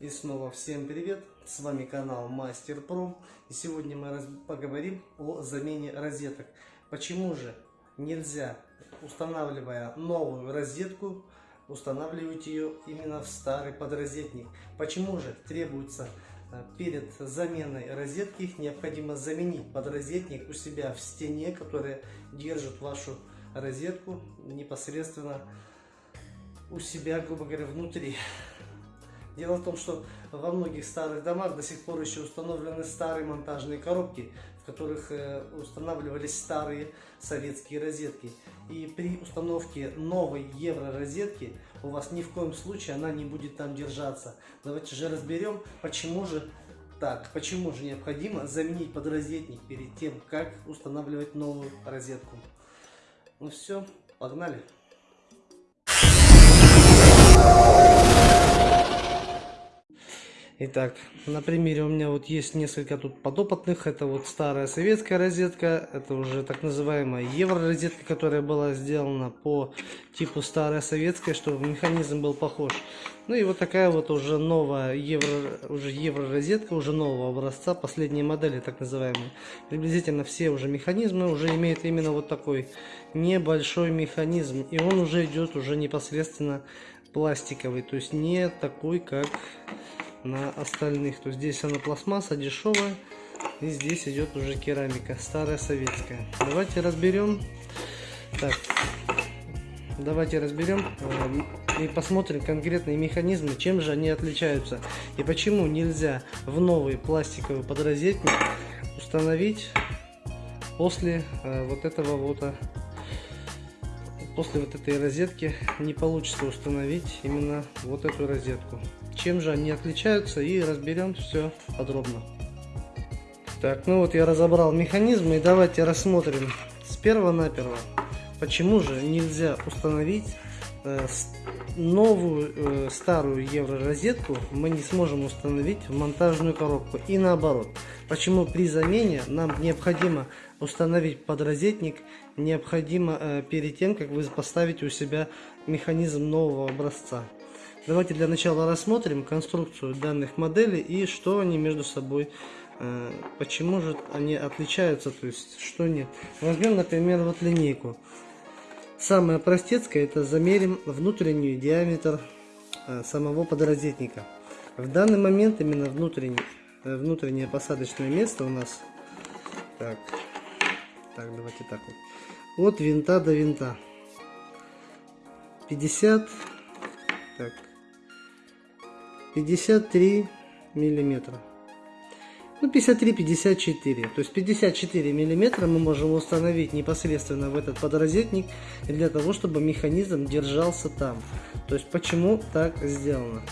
И снова всем привет, с вами канал Мастер Про. И сегодня мы поговорим о замене розеток. Почему же нельзя, устанавливая новую розетку, устанавливать ее именно в старый подрозетник? Почему же требуется э, перед заменой розетки необходимо заменить подрозетник у себя в стене, которая держит вашу розетку непосредственно у себя, грубо говоря, внутри. Дело в том, что во многих старых домах до сих пор еще установлены старые монтажные коробки, в которых э, устанавливались старые советские розетки. И при установке новой евро-розетки у вас ни в коем случае она не будет там держаться. Давайте же разберем, почему же так, почему же необходимо заменить подрозетник перед тем, как устанавливать новую розетку. Ну все, погнали. Итак, на примере у меня вот есть несколько тут подопытных. Это вот старая советская розетка. Это уже так называемая евро-розетка, которая была сделана по типу старая советская, чтобы механизм был похож. Ну и вот такая вот уже новая евро, уже евро-розетка, уже нового образца, последней модели так называемые. Приблизительно все уже механизмы уже имеют именно вот такой небольшой механизм. И он уже идет уже непосредственно пластиковый, то есть не такой, как на остальных. То есть здесь она пластмасса дешевая. И здесь идет уже керамика, старая советская. Давайте разберем. Так, давайте разберем э, и посмотрим конкретные механизмы, чем же они отличаются. И почему нельзя в новый пластиковый подрозетник установить после э, вот этого вот э, после вот этой розетки не получится установить именно вот эту розетку. Чем же они отличаются и разберем все подробно. Так, ну вот я разобрал механизмы и давайте рассмотрим с первого на перво, почему же нельзя установить э, новую э, старую евро-розетку мы не сможем установить в монтажную коробку и наоборот. Почему при замене нам необходимо установить подрозетник, необходимо э, перед тем, как вы поставите у себя механизм нового образца. Давайте для начала рассмотрим конструкцию данных моделей и что они между собой, э, почему же они отличаются, то есть что нет. Возьмем, например, вот линейку. Самое простецкое это замерим внутренний диаметр э, самого подрозетника. В данный момент именно внутренний, внутреннее посадочное место у нас, так, так давайте так вот, от винта до винта 50, так, 53 миллиметра. Ну, 53-54. То есть 54 миллиметра мы можем установить непосредственно в этот подрозетник для того, чтобы механизм держался там. То есть почему так сделано.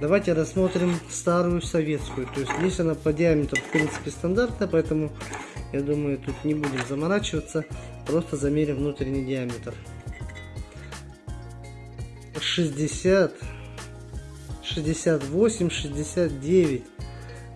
Давайте рассмотрим старую советскую. То есть здесь она по диаметру в принципе стандартная, поэтому я думаю тут не будем заморачиваться. Просто замерим внутренний диаметр. 60 68, 69,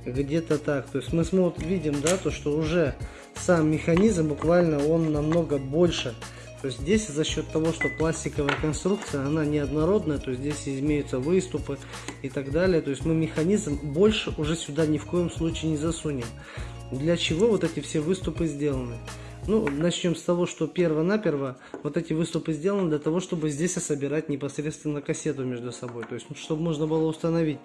где-то так. То есть мы смотрим, видим, да, то, что уже сам механизм буквально он намного больше. То есть здесь за счет того, что пластиковая конструкция, она неоднородная, то есть здесь имеются выступы и так далее. То есть мы механизм больше уже сюда ни в коем случае не засунем. Для чего вот эти все выступы сделаны? Ну, начнем с того, что перво-наперво вот эти выступы сделаны для того, чтобы здесь собирать непосредственно кассету между собой. То есть, ну, чтобы можно было установить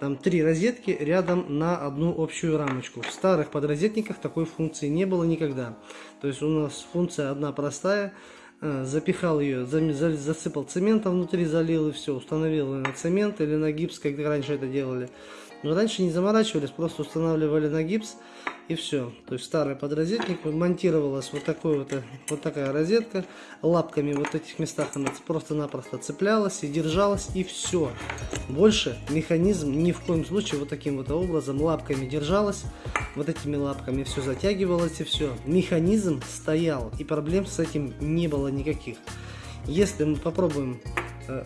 там три розетки рядом на одну общую рамочку. В старых подрозетниках такой функции не было никогда. То есть, у нас функция одна простая. Запихал ее, засыпал цементом внутри, залил и все. Установил на цемент или на гипс, как раньше это делали. Но раньше не заморачивались, просто устанавливали на гипс и все. То есть старый подрозетник монтировалась вот такой вот, вот такая розетка. Лапками вот этих местах она просто-напросто цеплялась и держалась и все. Больше механизм ни в коем случае вот таким вот образом лапками держалась. Вот этими лапками все затягивалось и все. Механизм стоял и проблем с этим не было никаких. Если мы попробуем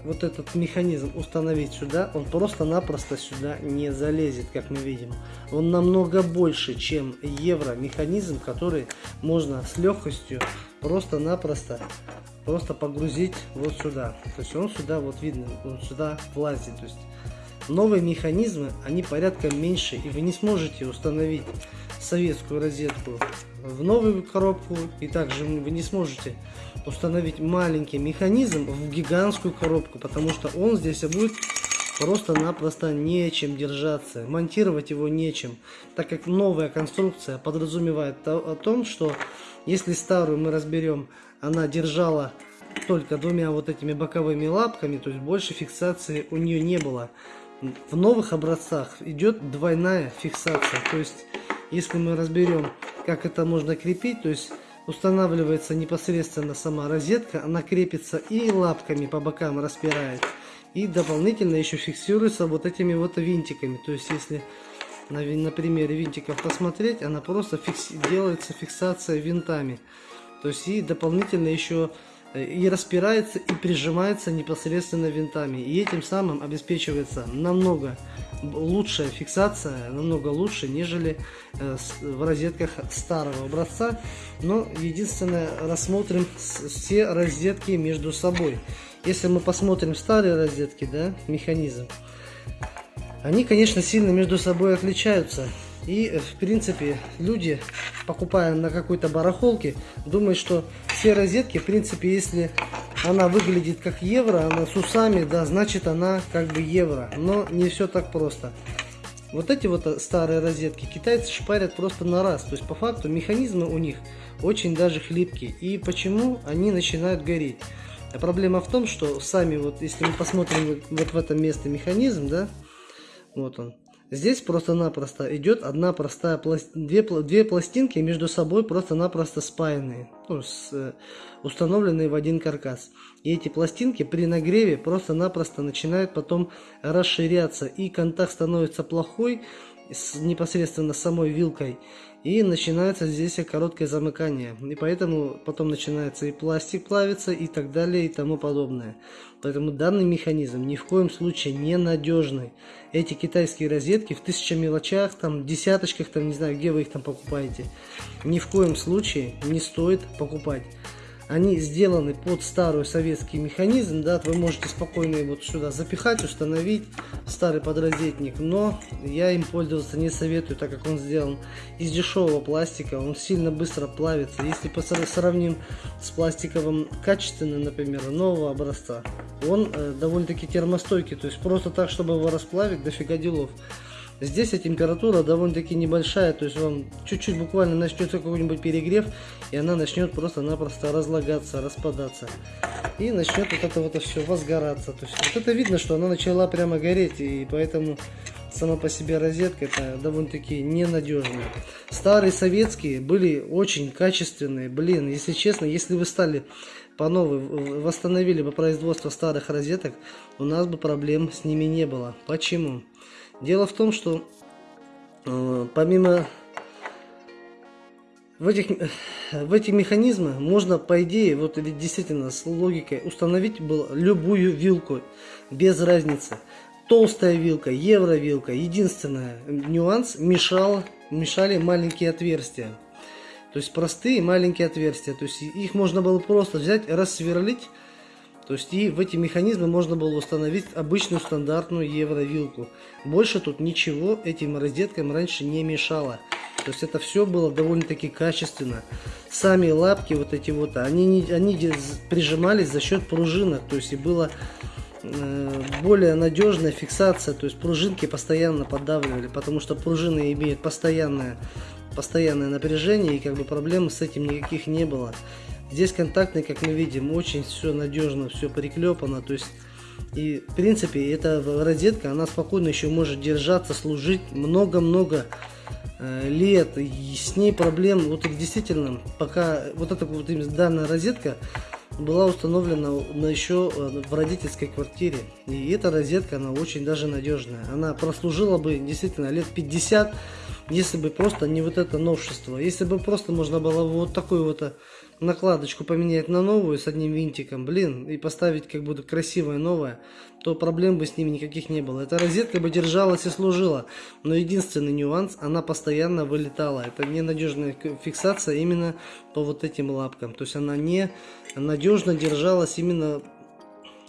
вот этот механизм установить сюда, он просто-напросто сюда не залезет, как мы видим. Он намного больше, чем евро механизм, который можно с легкостью просто-напросто просто погрузить вот сюда. То есть он сюда, вот видно, он сюда влазит. То есть Новые механизмы, они порядком меньше, и вы не сможете установить советскую розетку в новую коробку, и также вы не сможете установить маленький механизм в гигантскую коробку, потому что он здесь будет просто-напросто нечем держаться, монтировать его нечем, так как новая конструкция подразумевает о том, что если старую мы разберем, она держала только двумя вот этими боковыми лапками, то есть больше фиксации у нее не было. В новых образцах идет двойная фиксация, то есть если мы разберем, как это можно крепить, то есть устанавливается непосредственно сама розетка, она крепится и лапками по бокам распирает, и дополнительно еще фиксируется вот этими вот винтиками. То есть если на, на примере винтиков посмотреть, она просто фикси, делается фиксация винтами. То есть и дополнительно еще и распирается и прижимается непосредственно винтами. И этим самым обеспечивается намного лучшая фиксация, намного лучше, нежели э, в розетках старого образца. Но единственное, рассмотрим все розетки между собой. Если мы посмотрим старые розетки, да, механизм, они, конечно, сильно между собой отличаются. И, э, в принципе, люди, покупая на какой-то барахолке, думают, что все розетки, в принципе, если она выглядит как евро, она с усами, да, значит она как бы евро. Но не все так просто. Вот эти вот э, старые розетки китайцы шпарят просто на раз. То есть, по факту, механизмы у них очень даже хлипкие. И почему они начинают гореть? А проблема в том, что сами вот, если мы посмотрим вот в это место механизм, да, вот он, Здесь просто-напросто идет одна простая пласт... две, две пластинки между собой просто-напросто спаянные, ну, с, э, установленные в один каркас. И эти пластинки при нагреве просто-напросто начинают потом расширяться, и контакт становится плохой с непосредственно самой вилкой и начинается здесь короткое замыкание. И поэтому потом начинается и пластик плавится и так далее и тому подобное. Поэтому данный механизм ни в коем случае не надежный. Эти китайские розетки в тысяча мелочах, там, десяточках, там, не знаю, где вы их там покупаете, ни в коем случае не стоит покупать они сделаны под старый советский механизм, да, вы можете спокойно его сюда запихать, установить старый подрозетник, но я им пользоваться не советую, так как он сделан из дешевого пластика, он сильно быстро плавится. Если сравним с пластиковым качественным, например, нового образца, он э, довольно-таки термостойкий, то есть просто так, чтобы его расплавить, дофига делов. Здесь температура довольно-таки небольшая, то есть вам чуть-чуть буквально начнется какой-нибудь перегрев, и она начнет просто-напросто разлагаться, распадаться. И начнет вот это вот все возгораться. То есть вот это видно, что она начала прямо гореть, и поэтому сама по себе розетка это довольно-таки ненадежная. Старые советские были очень качественные. Блин, если честно, если вы стали по новой, восстановили бы производство старых розеток, у нас бы проблем с ними не было. Почему? Дело в том, что э, помимо в этих, в эти механизмы можно, по идее, вот ведь действительно с логикой установить было любую вилку, без разницы. Толстая вилка, евровилка, единственное нюанс мешал, мешали маленькие отверстия. То есть простые маленькие отверстия. То есть их можно было просто взять, рассверлить то есть и в эти механизмы можно было установить обычную стандартную евровилку. Больше тут ничего этим розеткам раньше не мешало. То есть это все было довольно-таки качественно. Сами лапки вот эти вот, они, они прижимались за счет пружинок. То есть и было э, более надежная фиксация. То есть пружинки постоянно поддавливали, потому что пружины имеют постоянное, постоянное напряжение и как бы проблем с этим никаких не было. Здесь контактный, как мы видим, очень все надежно, все приклепано. То есть, и в принципе, эта розетка, она спокойно еще может держаться, служить много-много э, лет. И с ней проблем, вот действительно, пока вот эта вот данная розетка была установлена на еще э, в родительской квартире. И эта розетка, она очень даже надежная. Она прослужила бы действительно лет 50, если бы просто не вот это новшество. Если бы просто можно было вот такой вот э, накладочку поменять на новую с одним винтиком, блин, и поставить как будто красивое новое, то проблем бы с ними никаких не было. Эта розетка бы держалась и служила, но единственный нюанс, она постоянно вылетала. Это ненадежная фиксация именно по вот этим лапкам. То есть она не надежно держалась именно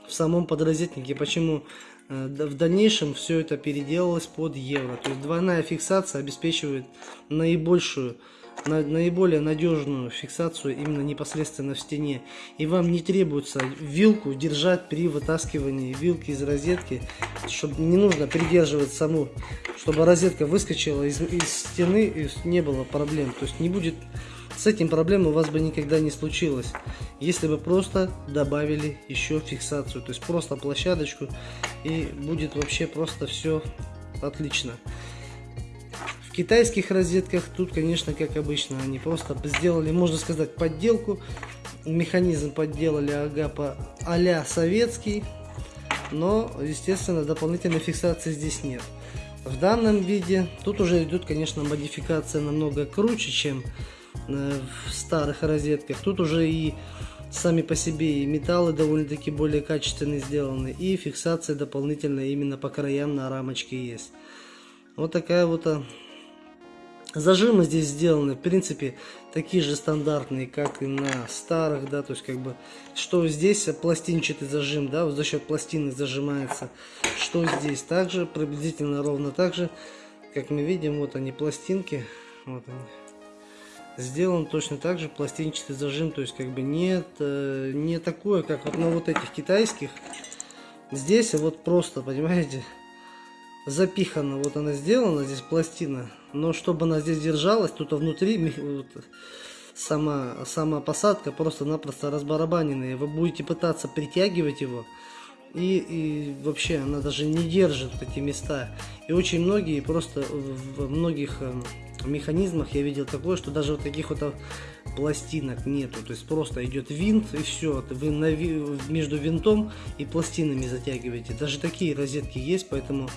в самом подрозетнике. Почему э, в дальнейшем все это переделалось под евро. То есть двойная фиксация обеспечивает наибольшую на, наиболее надежную фиксацию именно непосредственно в стене. И вам не требуется вилку держать при вытаскивании вилки из розетки, чтобы не нужно придерживать саму, чтобы розетка выскочила из, из стены и не было проблем. То есть не будет с этим проблем у вас бы никогда не случилось, если бы просто добавили еще фиксацию, то есть просто площадочку и будет вообще просто все отлично. Китайских розетках тут, конечно, как обычно, они просто сделали, можно сказать, подделку. Механизм подделали агапа а советский, но, естественно, дополнительной фиксации здесь нет. В данном виде тут уже идет, конечно, модификация намного круче, чем э, в старых розетках. Тут уже и сами по себе и металлы довольно-таки более качественные сделаны, и фиксация дополнительная именно по краям на рамочке есть. Вот такая вот а, Зажимы здесь сделаны, в принципе, такие же стандартные, как и на старых, да, то есть, как бы, что здесь пластинчатый зажим, да, вот за счет пластины зажимается, что здесь также, приблизительно ровно так же, как мы видим, вот они пластинки, вот они, сделан точно так же пластинчатый зажим, то есть, как бы, нет, э, не такое, как вот на вот этих китайских, здесь вот просто, понимаете, запихана, вот она сделана, здесь пластина, но чтобы она здесь держалась, тут внутри вот, сама, сама посадка просто-напросто разбарабаненная. Вы будете пытаться притягивать его, и, и вообще она даже не держит эти места. И очень многие просто в многих эм, механизмах я видел такое, что даже вот таких вот пластинок нету. То есть просто идет винт и все. Вы на, между винтом и пластинами затягиваете. Даже такие розетки есть, поэтому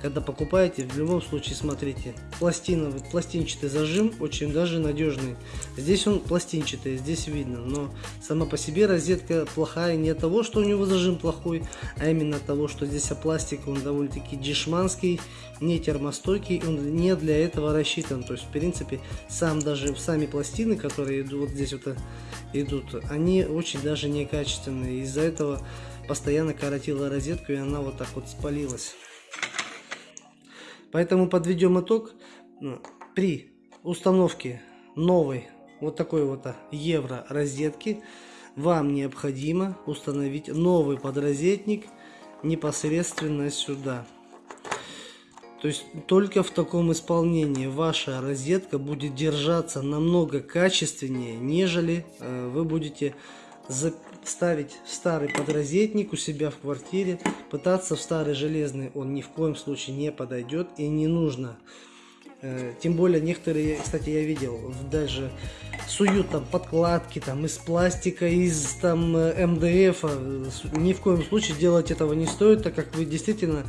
когда покупаете, в любом случае смотрите. Пластина, пластинчатый зажим очень даже надежный. Здесь он пластинчатый, здесь видно. Но сама по себе розетка плохая не от того, что у него зажим плохой, а именно от того, что здесь пластик, он довольно-таки дешманский, не термостойкий, он не для этого рассчитан. То есть, в принципе, сам даже сами пластины, которые идут вот здесь вот э, идут, они очень даже некачественные. Из-за этого постоянно коротила розетку, и она вот так вот спалилась. Поэтому подведем итог. Ну, при установке новой вот такой вот а, евро розетки вам необходимо установить новый подрозетник непосредственно сюда. То есть только в таком исполнении ваша розетка будет держаться намного качественнее, нежели э, вы будете ставить старый подрозетник у себя в квартире, пытаться в старый железный он ни в коем случае не подойдет и не нужно. Э, тем более некоторые, кстати, я видел, даже суют там подкладки там из пластика, из там МДФ. Ни в коем случае делать этого не стоит, так как вы действительно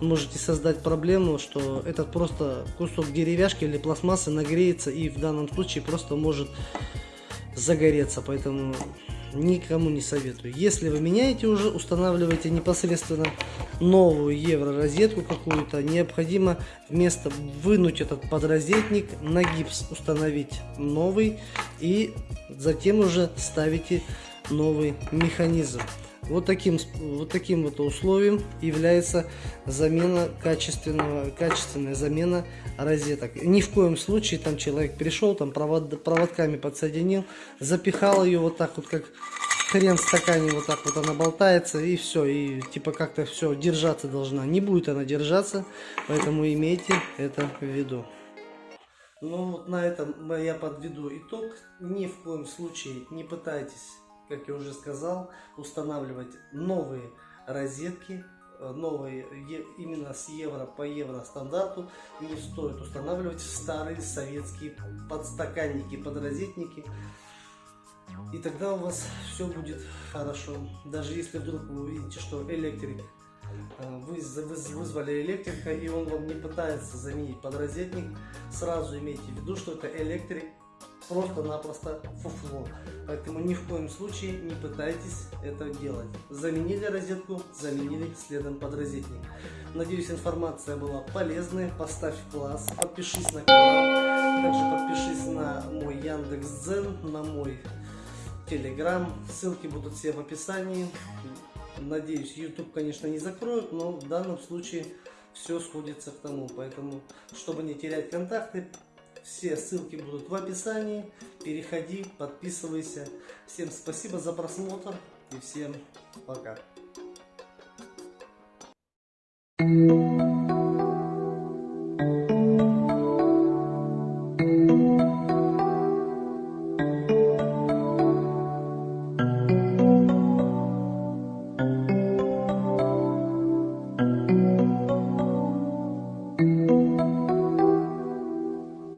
можете создать проблему, что этот просто кусок деревяшки или пластмассы нагреется и в данном случае просто может загореться. Поэтому никому не советую. Если вы меняете уже, устанавливаете непосредственно новую евро-розетку какую-то, необходимо вместо вынуть этот подрозетник, на гипс установить новый и затем уже ставите новый механизм. Вот таким, вот таким вот условием является замена качественного, качественная замена розеток. Ни в коем случае там человек пришел, там провод, проводками подсоединил, запихал ее вот так вот, как хрен в стакане, вот так вот она болтается, и все, и типа как-то все держаться должна. Не будет она держаться, поэтому имейте это в виду. Ну вот на этом я подведу итог. Ни в коем случае не пытайтесь как я уже сказал, устанавливать новые розетки, э, новые именно с евро по евро стандарту не стоит устанавливать старые советские подстаканники, подрозетники. И тогда у вас все будет хорошо. Даже если вдруг вы увидите, что электрик, э, вы вызвали электрика и он вам не пытается заменить подрозетник, сразу имейте в виду, что это электрик просто-напросто фуфло. Поэтому ни в коем случае не пытайтесь это делать. Заменили розетку, заменили следом подрозетник. Надеюсь, информация была полезной. Поставь класс, подпишись на канал. Также подпишись на мой Яндекс.Дзен, на мой Телеграм. Ссылки будут все в описании. Надеюсь, YouTube, конечно, не закроют, но в данном случае все сходится к тому. Поэтому, чтобы не терять контакты, все ссылки будут в описании. Переходи, подписывайся. Всем спасибо за просмотр и всем пока.